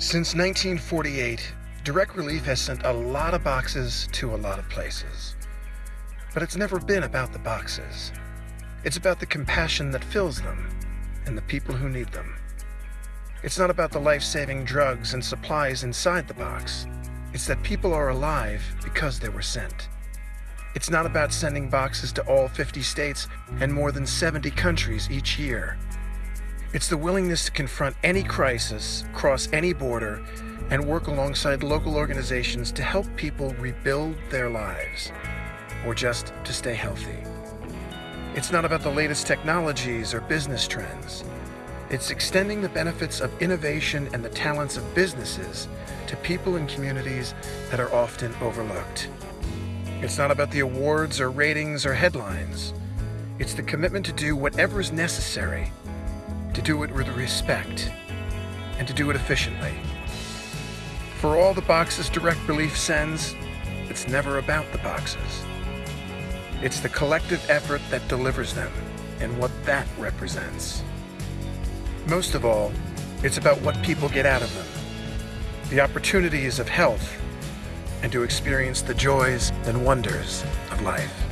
Since 1948, Direct Relief has sent a lot of boxes to a lot of places. But it's never been about the boxes. It's about the compassion that fills them and the people who need them. It's not about the life-saving drugs and supplies inside the box. It's that people are alive because they were sent. It's not about sending boxes to all 50 states and more than 70 countries each year. It's the willingness to confront any crisis, cross any border, and work alongside local organizations to help people rebuild their lives, or just to stay healthy. It's not about the latest technologies or business trends. It's extending the benefits of innovation and the talents of businesses to people and communities that are often overlooked. It's not about the awards or ratings or headlines. It's the commitment to do whatever is necessary, to do it with respect, and to do it efficiently. For all the boxes Direct Relief sends, it's never about the boxes. It's the collective effort that delivers them and what that represents. Most of all, it's about what people get out of them. The opportunities of health and to experience the joys and wonders of life.